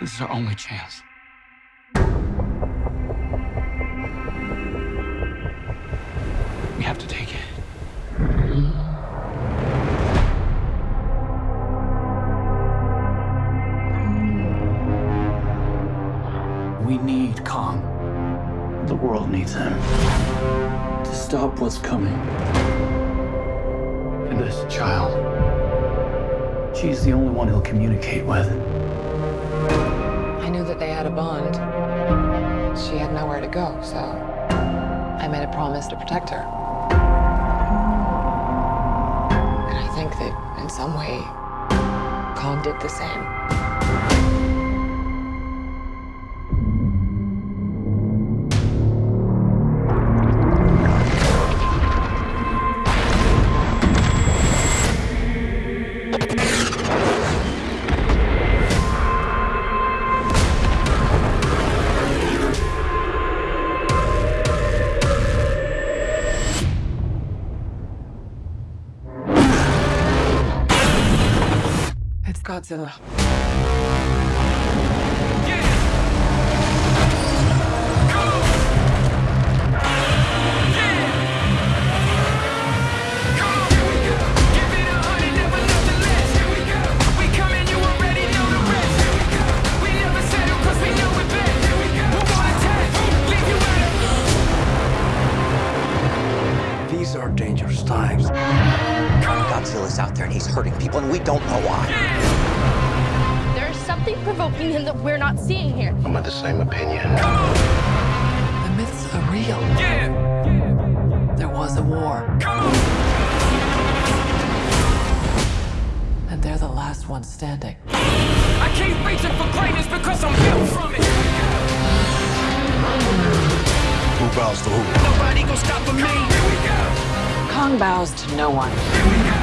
This is our only chance. We have to take it. We need Kong. The world needs him. To stop what's coming. And this child. She's the only one he'll communicate with. I knew that they had a bond. She had nowhere to go, so I made a promise to protect her. And I think that in some way, Kong did the same. It's Godzilla. These out there and he's hurting people, and we don't know why. There's something provoking him that we're not seeing here. I'm of the same opinion. The myths are real. There was a war. And they're the last ones standing. I keep reaching for greatness because I'm built from it. Who bows to who? Nobody gonna stop me. Here we go. Kong bows to no one. Here we go.